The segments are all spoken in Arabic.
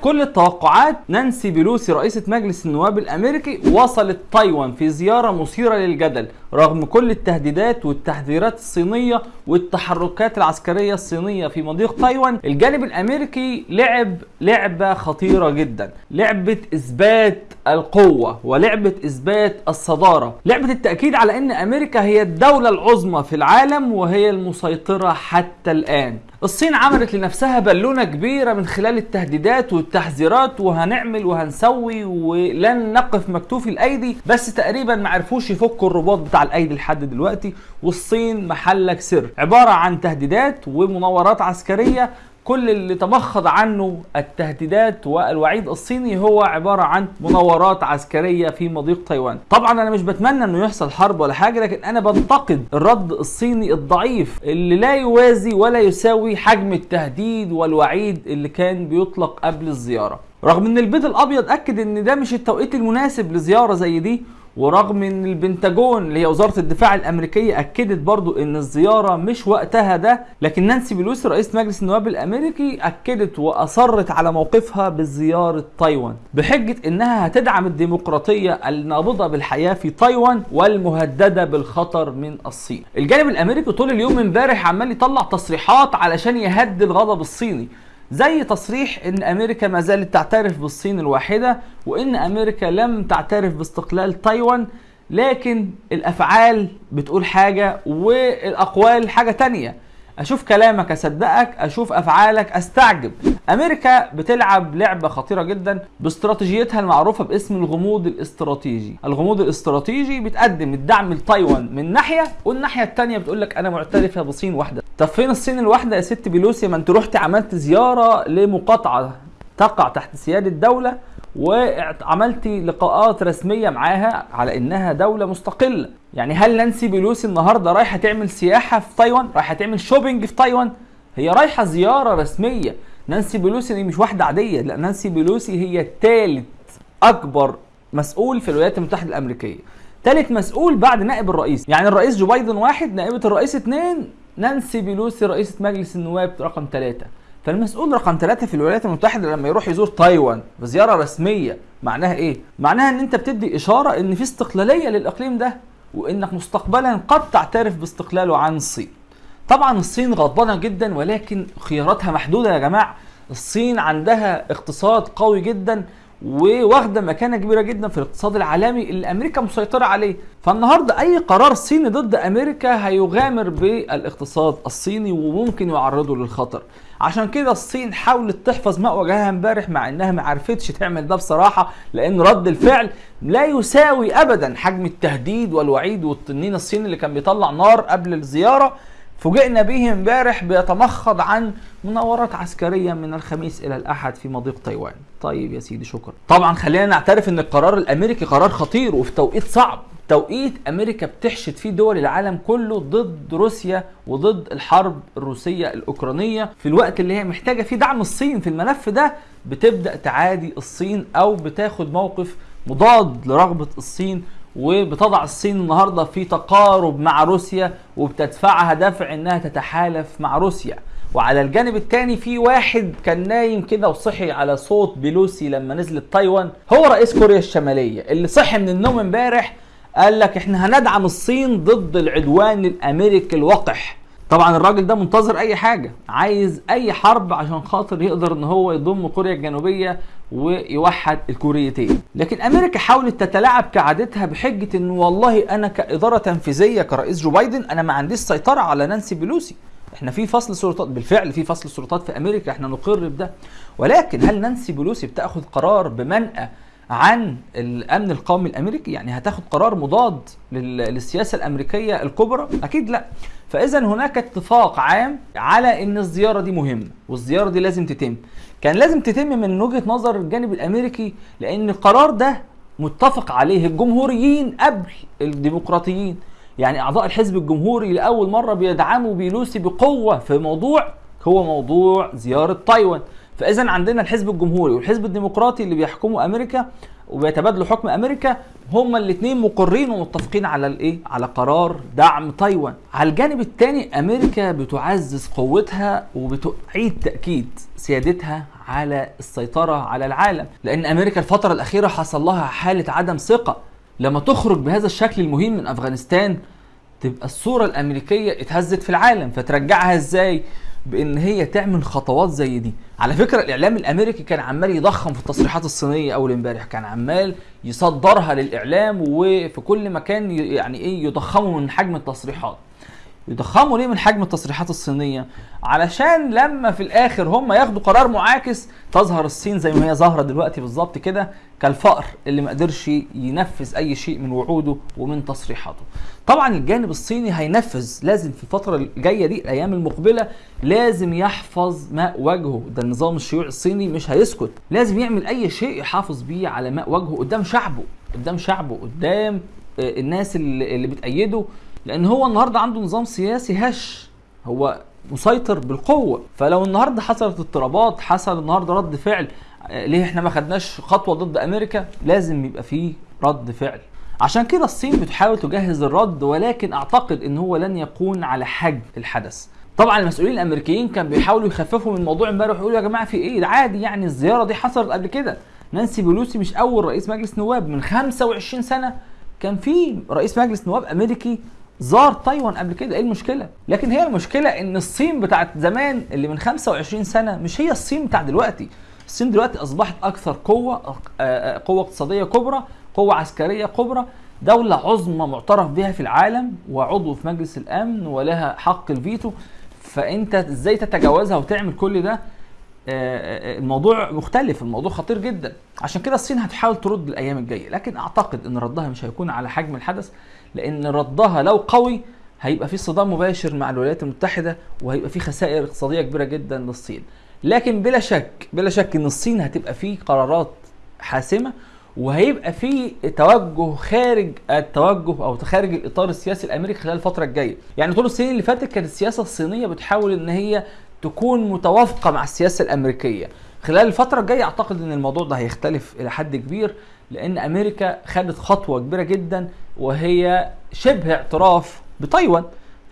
كل التوقعات نانسي بيلوسي رئيسة مجلس النواب الأمريكي وصلت تايوان في زيارة مثيرة للجدل رغم كل التهديدات والتحذيرات الصينية والتحركات العسكرية الصينية في مضيق تايوان الجانب الأمريكي لعب لعبة خطيرة جدا لعبة إثبات القوة ولعبة إثبات الصدارة لعبة التأكيد على أن أمريكا هي الدولة العظمى في العالم وهي المسيطرة حتى الآن. الصين عملت لنفسها بالونة كبيرة من خلال التهديدات والتحذيرات وهنعمل وهنسوي ولن نقف مكتوفي الأيدي بس تقريبا ما عرفوش يفكوا الرباط بتاع الأيدي لحد دلوقتي والصين محلك سر. عبارة عن تهديدات ومناورات عسكرية كل اللي تمخض عنه التهديدات والوعيد الصيني هو عبارة عن مناورات عسكرية في مضيق تايوان. طبعا أنا مش بتمنى إنه يحصل حرب ولا حاجة لكن أنا بنتقد الرد الصيني الضعيف اللي لا يوازي ولا يساوي حجم التهديد والوعيد اللي كان بيطلق قبل الزيارة. رغم إن البيت الأبيض أكد إن ده مش التوقيت المناسب لزيارة زي دي ورغم إن البنتاجون اللي هي وزارة الدفاع الأمريكية أكدت برضو إن الزيارة مش وقتها ده لكن نانسي بيلوسي رئيس مجلس النواب الأمريكي أكدت وأصرت على موقفها بزيارة تايوان بحجة إنها هتدعم الديمقراطية النابضه بالحياة في تايوان والمهددة بالخطر من الصين. الجانب الأمريكي طول اليوم امبارح عمال يطلع تصريحات علشان يهدي الغضب الصيني زي تصريح إن أمريكا ما زالت تعترف بالصين الواحدة وإن أمريكا لم تعترف باستقلال تايوان لكن الأفعال بتقول حاجة والأقوال حاجة تانية. أشوف كلامك أصدقك أشوف أفعالك أستعجب. أمريكا بتلعب لعبة خطيرة جدا باستراتيجيتها المعروفة باسم الغموض الاستراتيجي. الغموض الاستراتيجي بتقدم الدعم لتايوان من ناحية والناحية الثانية بتقول لك أنا معترفة بصين واحدة. طب فين الصين الواحدة يا ست بيلوسي ما انت رحت عملت زيارة لمقاطعة تقع تحت سيادة دولة وعملتي لقاءات رسمية معاها على إنها دولة مستقلة؟ يعني هل نانسي بيلوسي النهارده رايحة تعمل سياحة في تايوان؟ رايحة تعمل shopping في تايوان؟ هي رايحة زيارة رسمية. نانسي بيلوسي دي مش واحدة عادية لا نانسي بيلوسي هي ثالث أكبر مسؤول في الولايات المتحدة الأمريكية. ثالث مسؤول بعد نائب الرئيس. يعني الرئيس جو بايدن واحد نائبة الرئيس اثنين نانسي بيلوسي رئيسة مجلس النواب رقم ثلاثة فالمسؤول رقم ثلاثة في الولايات المتحدة لما يروح يزور تايوان بزيارة رسمية معناها إيه؟ معناها إن أنت بتدي إشارة إن في استقلالية للإقليم ده وإنك مستقبلا قد تعترف باستقلاله عن الصين. طبعا الصين غضبانة جدا ولكن خياراتها محدودة يا جماعة. الصين عندها اقتصاد قوي جدا وواخدة مكانة كبيرة جدا في الاقتصاد العالمي اللي أمريكا مسيطرة عليه. فالنهاردة أي قرار صيني ضد أمريكا هيغامر بالاقتصاد الصيني وممكن يعرضه للخطر. عشان كده الصين حاولت تحفظ ماء وجهها امبارح مع إنها ما عرفتش تعمل ده بصراحة لأن رد الفعل لا يساوي ابدا حجم التهديد والوعيد والتنين الصيني اللي كان بيطلع نار قبل الزيارة. فوجئنا به امبارح بيتمخض عن مناورات عسكرية من الخميس إلى الأحد في مضيق تايوان. طيب يا سيدي شكرا. طبعا خلينا نعترف إن القرار الأمريكي قرار خطير وفي توقيت صعب. توقيت أمريكا بتحشد فيه دول العالم كله ضد روسيا وضد الحرب الروسية الأوكرانية في الوقت اللي هي محتاجة فيه دعم الصين في الملف ده بتبدأ تعادي الصين أو بتاخد موقف مضاد لرغبة الصين وبتضع الصين النهارده في تقارب مع روسيا وبتدفعها دفع إنها تتحالف مع روسيا. وعلى الجانب الثاني في واحد كان نايم كده وصحي على صوت بيلوسي لما نزلت تايوان هو رئيس كوريا الشمالية اللي صحي من النوم امبارح قال لك إحنا هندعم الصين ضد العدوان الأمريكي الوقح. طبعا الراجل ده منتظر أي حاجة عايز أي حرب عشان خاطر يقدر إن هو يضم كوريا الجنوبية ويوحد الكوريتين. لكن أمريكا حاولت تتلاعب كعادتها بحجة إن والله أنا كإدارة تنفيذية كرئيس جو بايدن أنا ما عنديش سيطرة على نانسي بيلوسي. إحنا في فصل سلطات بالفعل في فصل سلطات في أمريكا إحنا نقر بده ولكن هل نانسي بيلوسي بتأخذ قرار بمنأى عن الأمن القومي الأمريكي يعني هتاخد قرار مضاد للسياسة الأمريكية الكبرى؟ أكيد لا. فاذا هناك اتفاق عام على إن الزيارة دي مهمة والزيارة دي لازم تتم. كان لازم تتم من وجهة نظر الجانب الأمريكي لأن القرار ده متفق عليه الجمهوريين قبل الديمقراطيين. يعني أعضاء الحزب الجمهوري لأول مرة بيدعموا بيلوسي بقوة في موضوع هو موضوع زيارة تايوان. فاذا عندنا الحزب الجمهوري والحزب الديمقراطي اللي بيحكموا أمريكا وبيتبادلوا حكم أمريكا هما الاثنين مقرين ومتفقين على الإيه؟ على قرار دعم تايوان. على الجانب الثاني أمريكا بتعزز قوتها وبتعيد تأكيد سيادتها على السيطرة على العالم. لأن أمريكا الفترة الأخيرة حصل لها حالة عدم ثقة. لما تخرج بهذا الشكل المهين من أفغانستان تبقى الصورة الأمريكية اتهزت في العالم. فترجعها إزاي؟ بإن هي تعمل خطوات زي دي. على فكرة الإعلام الأمريكي كان عمال يضخم في التصريحات الصينية أول امبارح كان عمال يصدرها للإعلام وفي كل مكان يعني إيه يضخموا من حجم التصريحات. يضخموا ليه من حجم التصريحات الصينية؟ علشان لما في الآخر هم ياخدوا قرار معاكس تظهر الصين زي ما هي ظاهرة دلوقتي بالظبط كده كالفأر اللي ما قدرش ينفذ أي شيء من وعوده ومن تصريحاته. طبعا الجانب الصيني هينفذ لازم في الفترة الجاية دي الأيام المقبلة لازم يحفظ ماء وجهه ده النظام الشيوعي الصيني مش هيسكت. لازم يعمل أي شيء يحافظ بيه على ماء وجهه قدام شعبه قدام شعبه قدام الناس اللي, اللي بتأيده. لأن هو النهارده عنده نظام سياسي هش. هو مسيطر بالقوة. فلو النهارده حصلت اضطرابات حصل النهارده رد فعل ليه إحنا ما خدناش خطوة ضد أمريكا؟ لازم يبقى فيه رد فعل. عشان كده الصين بتحاول تجهز الرد ولكن أعتقد إن هو لن يكون على حجم الحدث. طبعا المسؤولين الأمريكيين كانوا بيحاولوا يخففوا من الموضوع امبارح ويقولوا يا جماعة في إيه؟ ده عادي يعني الزيارة دي حصلت قبل كده. نانسي بيلوسي مش أول رئيس مجلس نواب. من 25 سنة كان في رئيس مجلس نواب أمريكي زار تايوان قبل كده. إيه المشكلة؟ لكن هي المشكلة إن الصين بتاعت زمان اللي من 25 سنة مش هي الصين بتاع دلوقتي. الصين دلوقتي أصبحت أكثر قوة قوة اقتصادية كبرى قوة عسكرية كبرى دولة عظمى معترف بها في العالم وعضو في مجلس الأمن ولها حق الفيتو. فأنت إزاي تتجاوزها وتعمل كل ده؟ الموضوع مختلف الموضوع خطير جدا. عشان كده الصين هتحاول ترد الأيام الجاية. لكن أعتقد إن ردها مش هيكون على حجم الحدث. لأن ردها لو قوي هيبقى في صدام مباشر مع الولايات المتحدة وهيبقى في خسائر اقتصادية كبيرة جدا للصين. لكن بلا شك بلا شك إن الصين هتبقى في قرارات حاسمة وهيبقى في توجه خارج التوجه أو خارج الإطار السياسي الأمريكي خلال الفترة الجاية. يعني طول السنين اللي فاتت كانت السياسة الصينية بتحاول إن هي تكون متوافقة مع السياسة الأمريكية. خلال الفترة الجاية أعتقد إن الموضوع ده هيختلف إلى حد كبير. لأن أمريكا خدت خطوة كبيرة جدا وهي شبه اعتراف بتايوان.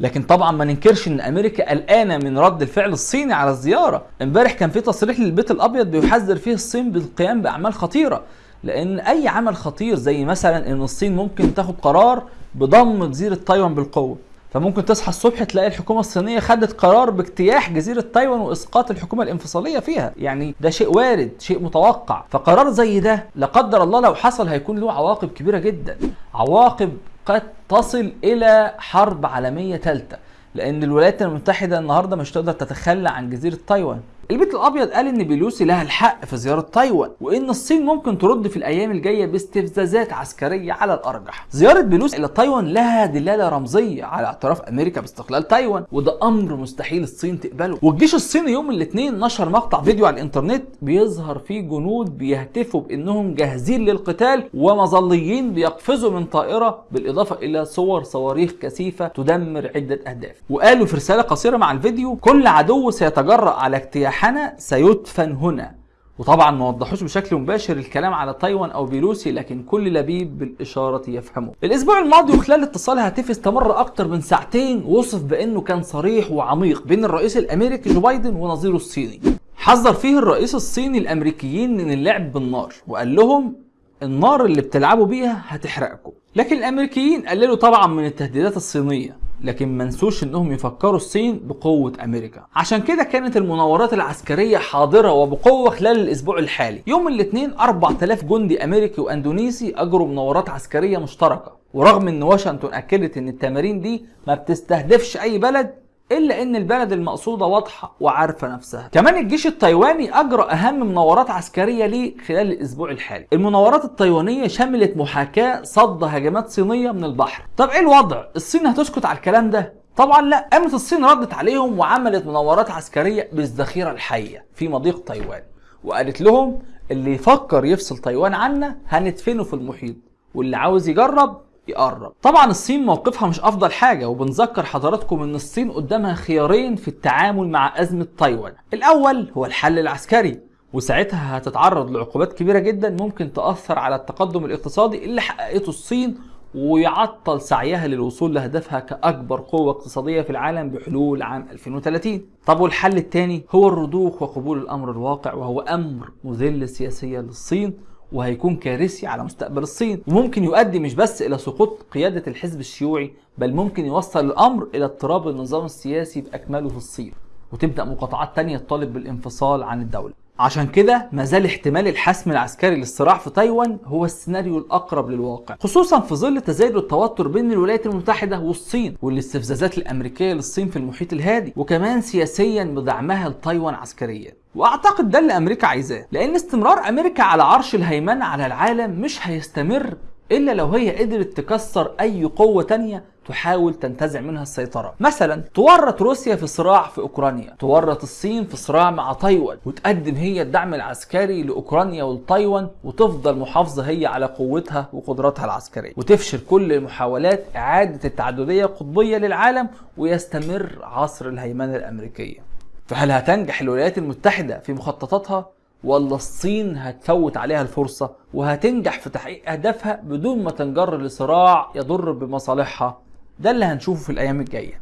لكن طبعا ما ننكرش إن أمريكا قلقانة من رد الفعل الصيني على الزيارة. امبارح كان في تصريح للبيت الأبيض بيحذر فيه الصين بالقيام بأعمال خطيرة. لأن أي عمل خطير زي مثلا إن الصين ممكن تاخد قرار بضم جزيرة تايوان بالقوة. فممكن تصحى الصبح تلاقي الحكومة الصينية خدت قرار باجتياح جزيرة تايوان وإسقاط الحكومة الانفصالية فيها. يعني ده شيء وارد شيء متوقع. فقرار زي ده لا قدر الله لو حصل هيكون له عواقب كبيرة جدا. عواقب قد تصل إلى حرب عالمية ثالثه لأن الولايات المتحدة النهارده مش تقدر تتخلى عن جزيرة تايوان. البيت الأبيض قال إن بيلوسي لها الحق في زيارة تايوان وإن الصين ممكن ترد في الأيام الجاية باستفزازات عسكرية على الأرجح. زيارة بيلوسي إلى تايوان لها دلالة رمزية على اعتراف أمريكا باستقلال تايوان وده أمر مستحيل الصين تقبله. والجيش الصيني يوم الاثنين نشر مقطع فيديو على الإنترنت بيظهر فيه جنود بيهتفوا بإنهم جاهزين للقتال ومظليين بيقفزوا من طائرة بالإضافة إلى صور صواريخ كثيفة تدمر عدة أهداف. وقالوا في رسالة قصيرة مع الفيديو كل عدو سيتجرأ على اجتياح حنا سيدفن هنا وطبعا ما وضحوش بشكل مباشر الكلام على تايوان أو بيلوسي لكن كل لبيب بالإشارة يفهمه. الأسبوع الماضي وخلال اتصال هاتفي استمر أكتر من ساعتين وصف بأنه كان صريح وعميق بين الرئيس الأمريكي جو بايدن ونظيره الصيني. حذر فيه الرئيس الصيني الأمريكيين من اللعب بالنار وقال لهم النار اللي بتلعبوا بيها هتحرقكم. لكن الأمريكيين قللوا طبعا من التهديدات الصينية لكن ما نسوش إنهم يفكروا الصين بقوة أمريكا. عشان كده كانت المناورات العسكرية حاضرة وبقوة خلال الأسبوع الحالي. يوم الاثنين 4000 جندي أمريكي وأندونيسي أجروا مناورات عسكرية مشتركة. ورغم إن واشنطن أكدت إن التمارين دي ما بتستهدفش أي بلد إلا إن البلد المقصودة واضحة وعارفة نفسها. كمان الجيش التايواني اجرى أهم مناورات عسكرية ليه خلال الأسبوع الحالي. المناورات التايوانية شملت محاكاة صد هجمات صينية من البحر. طب إيه الوضع؟ الصين هتسكت على الكلام ده؟ طبعا لا. قامت الصين ردت عليهم وعملت مناورات عسكرية بالذخيرة الحية في مضيق تايوان. وقالت لهم اللي يفكر يفصل تايوان عنا هندفنه في المحيط واللي عاوز يجرب يقرب. طبعا الصين موقفها مش أفضل حاجة وبنذكر حضراتكم إن الصين قدامها خيارين في التعامل مع أزمة تايوان. الأول هو الحل العسكري وساعتها هتتعرض لعقوبات كبيرة جدا ممكن تأثر على التقدم الاقتصادي اللي حققته الصين ويعطل سعيها للوصول لهدفها كأكبر قوة اقتصادية في العالم بحلول عام 2030 طب والحل الثاني هو الرضوخ وقبول الأمر الواقع وهو أمر مذل سياسيا للصين وهيكون كارثي على مستقبل الصين. وممكن يؤدي مش بس إلى سقوط قيادة الحزب الشيوعي بل ممكن يوصل الأمر إلى اضطراب النظام السياسي بأكمله في الصين. وتبدأ مقاطعات تانية تطالب بالانفصال عن الدولة. عشان كده ما زال احتمال الحسم العسكري للصراع في تايوان هو السيناريو الأقرب للواقع خصوصا في ظل تزايد التوتر بين الولايات المتحدة والصين والاستفزازات الأمريكية للصين في المحيط الهادي وكمان سياسيا بدعمها لتايوان عسكريا. وأعتقد ده اللي أمريكا عايزاه لأن استمرار أمريكا على عرش الهيمنة على العالم مش هيستمر إلا لو هي قدرت تكسر أي قوة تانية تحاول تنتزع منها السيطرة. مثلا تورط روسيا في صراع في أوكرانيا. تورط الصين في صراع مع تايوان. وتقدم هي الدعم العسكري لأوكرانيا وتايوان وتفضل محافظة هي على قوتها وقدراتها العسكرية. وتفشل كل محاولات إعادة التعددية القطبية للعالم ويستمر عصر الهيمنة الأمريكية. فهل هتنجح الولايات المتحدة في مخططاتها؟ ولا الصين هتفوت عليها الفرصة؟ وهتنجح في تحقيق أهدافها بدون ما تنجر لصراع يضر بمصالحها؟ ده اللي هنشوفه في الأيام الجاية.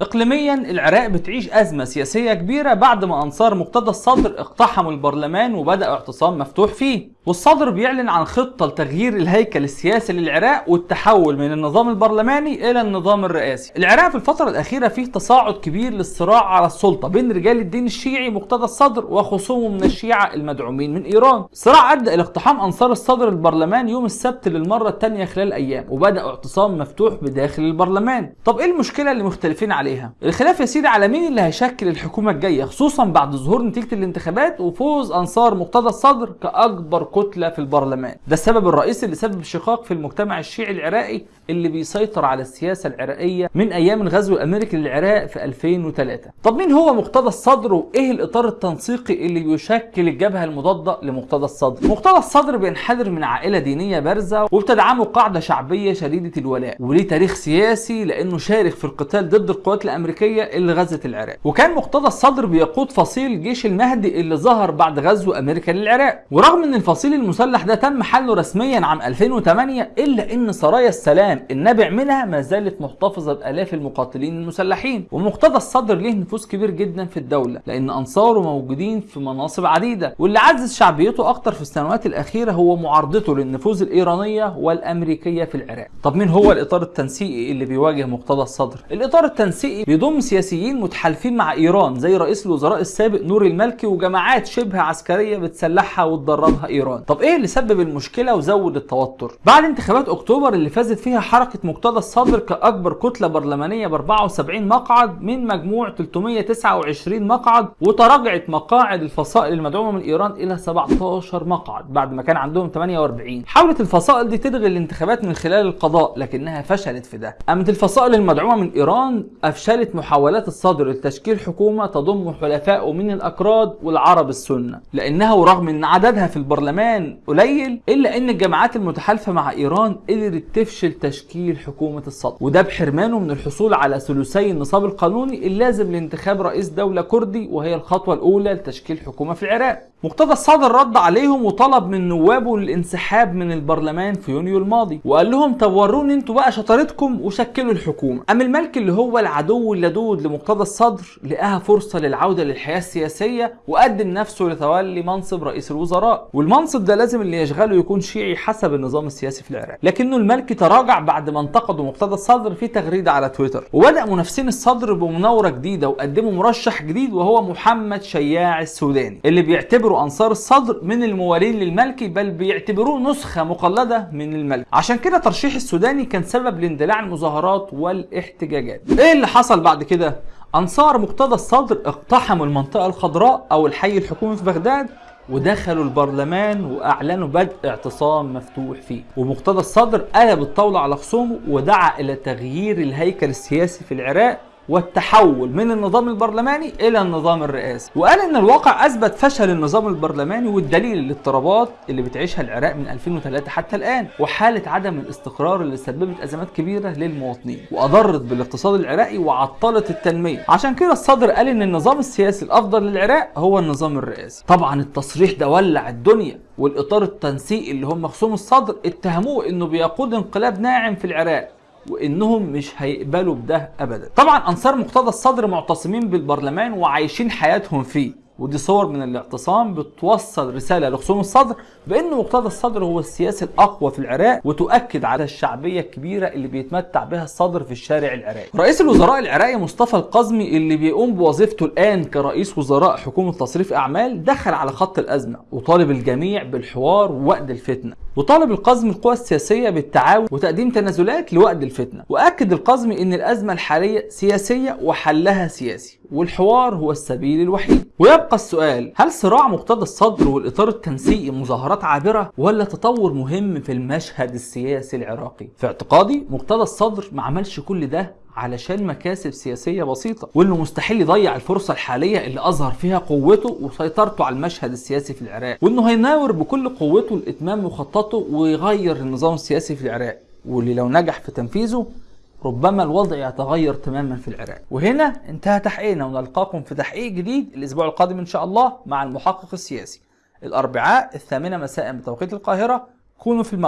اقليميا العراق بتعيش أزمة سياسية كبيرة بعد ما أنصار مقتدى الصدر اقتحموا البرلمان وبدأوا اعتصام مفتوح فيه. والصدر بيعلن عن خطة لتغيير الهيكل السياسي للعراق والتحول من النظام البرلماني إلى النظام الرئاسي. العراق في الفترة الأخيرة فيه تصاعد كبير للصراع على السلطة بين رجال الدين الشيعي مقتدى الصدر وخصومه من الشيعة المدعومين من إيران. الصراع أدى إلى اقتحام أنصار الصدر البرلمان يوم السبت للمرة الثانية خلال أيام وبداوا اعتصام مفتوح بداخل البرلمان. طب إيه المشكلة اللي مختلفين عليها؟ الخلاف يا سيدي على مين اللي هيشكل الحكومة الجاية خصوصا بعد ظهور نتيجة الانتخابات وفوز أنصار مقتدى الصدر كأكبر كتله في البرلمان. ده السبب الرئيسي اللي سبب شقاق في المجتمع الشيعي العراقي اللي بيسيطر على السياسة العراقية من أيام الغزو الأمريكي للعراق في 2003 طب مين هو مقتدى الصدر وإيه الإطار التنسيقي اللي بيشكل الجبهة المضادة لمقتدى الصدر؟ مقتدى الصدر بينحدر من عائلة دينية بارزة وبتدعمه قاعدة شعبية شديدة الولاء وليه تاريخ سياسي لأنه شارك في القتال ضد القوات الأمريكية اللي غزت العراق. وكان مقتدى الصدر بيقود فصيل جيش المهدي اللي ظهر بعد غزو أمريكا للعراق. ورغم إن الفصيل المسلح ده تم حله رسميا عام 2008 إلا إن سرايا السلام النابع منها ما زالت محتفظة بآلاف المقاتلين المسلحين ومقتدى الصدر ليه نفوذ كبير جدا في الدولة لأن أنصاره موجودين في مناصب عديدة واللي عزز شعبيته أكتر في السنوات الأخيرة هو معارضته للنفوذ الإيرانية والأمريكية في العراق. طب مين هو الإطار التنسيقي اللي بيواجه مقتدى الصدر؟ الإطار التنسيقي بيضم سياسيين متحالفين مع إيران زي رئيس الوزراء السابق نور المالكي وجماعات شبه عسكرية بتسلحها وتدربها إيران. طب إيه اللي سبب المشكلة وزود التوتر؟ بعد انتخابات أكتوبر اللي فازت فيها حركة مقتدى الصدر كأكبر كتلة برلمانية ب 74 مقعد من مجموع 329 مقعد وتراجعت مقاعد الفصائل المدعومة من إيران إلى 17 مقعد بعد ما كان عندهم 48 حاولت الفصائل دي تلغي الانتخابات من خلال القضاء لكنها فشلت في ده. قامت الفصائل المدعومة من إيران أفشلت محاولات الصدر لتشكيل حكومة تضم حلفائه من الأكراد والعرب السنة. لانها ورغم إن عددها في البرلمان قليل إلا إن الجماعات المتحالفة مع إيران قدرت تفشل تشكيل حكومة الصدر وده بحرمانه من الحصول على ثلثي النصاب القانوني اللازم لانتخاب رئيس دولة كردي وهي الخطوة الأولى لتشكيل حكومة في العراق. مقتدى الصدر رد عليهم وطلب من نوابه الانسحاب من البرلمان في يونيو الماضي وقال لهم طب وروني أنتوا بقى شطارتكم وشكلوا الحكومة. اما الملك اللي هو العدو اللدود لمقتدى الصدر لقاها فرصة للعودة للحياة السياسية وقدم نفسه لتولي منصب رئيس الوزراء. والمنصب ده لازم اللي يشغله يكون شيعي حسب النظام السياسي في العراق. لكنه الملك تراجع بعد ما انتقدوا مقتدى الصدر في تغريده على تويتر. وبدأ منافسين الصدر بمناورة جديدة وقدموا مرشح جديد وهو محمد شياع السوداني اللي بيعتبر بيعتبروا أنصار الصدر من الموالين للملكي بل بيعتبروه نسخة مقلدة من الملك. عشان كده ترشيح السوداني كان سبب لاندلاع المظاهرات والاحتجاجات. إيه اللي حصل بعد كده؟ أنصار مقتدى الصدر اقتحموا المنطقة الخضراء أو الحي الحكومي في بغداد ودخلوا البرلمان وأعلنوا بدء اعتصام مفتوح فيه. ومقتدى الصدر قلب الطاولة على خصومه ودعا إلى تغيير الهيكل السياسي في العراق والتحول من النظام البرلماني إلى النظام الرئاسي. وقال إن الواقع أثبت فشل النظام البرلماني والدليل الاضطرابات اللي بتعيشها العراق من 2003 حتى الآن وحالة عدم الاستقرار اللي سببت أزمات كبيرة للمواطنين وأضرت بالاقتصاد العراقي وعطلت التنمية. عشان كده الصدر قال إن النظام السياسي الأفضل للعراق هو النظام الرئاسي. طبعا التصريح ده ولع الدنيا والإطار التنسيقي اللي هم خصوم الصدر اتهموه إنه بيقود انقلاب ناعم في العراق. وإنهم مش هيقبلوا بده ابدا. طبعا أنصار مقتدى الصدر معتصمين بالبرلمان وعايشين حياتهم فيه ودي صور من الاعتصام بتوصل رسالة لخصوم الصدر بان مقتدى الصدر هو السياسي الأقوى في العراق وتؤكد على الشعبية الكبيرة اللي بيتمتع بها الصدر في الشارع العراقي. رئيس الوزراء العراقي مصطفى القزمي اللي بيقوم بوظيفته الآن كرئيس وزراء حكومة تصريف أعمال دخل على خط الأزمة وطالب الجميع بالحوار ووقت الفتنة. وطالب القزمي القوى السياسية بالتعاون وتقديم تنازلات لوقت الفتنة. وأكد القزمي إن الأزمة الحالية سياسية وحلها سياسي والحوار هو السبيل الوحيد. ويبقى السؤال هل صراع مقتدى الصدر والإطار التنسيقي مظاهرات عابرة ولا تطور مهم في المشهد السياسي العراقي؟ في اعتقادي مقتدى الصدر ما عملش كل ده علشان مكاسب سياسية بسيطة وإنه مستحيل يضيع الفرصة الحالية اللي أظهر فيها قوته وسيطرته على المشهد السياسي في العراق وإنه هيناور بكل قوته لإتمام مخططه ويغير النظام السياسي في العراق واللي لو نجح في تنفيذه ربما الوضع يتغير تماما في العراق. وهنا انتهى تحقيقنا ونلقاكم في تحقيق جديد الأسبوع القادم إن شاء الله مع المحقق السياسي. الأربعاء الثامنة مساء بتوقيت القاهرة. كونوا في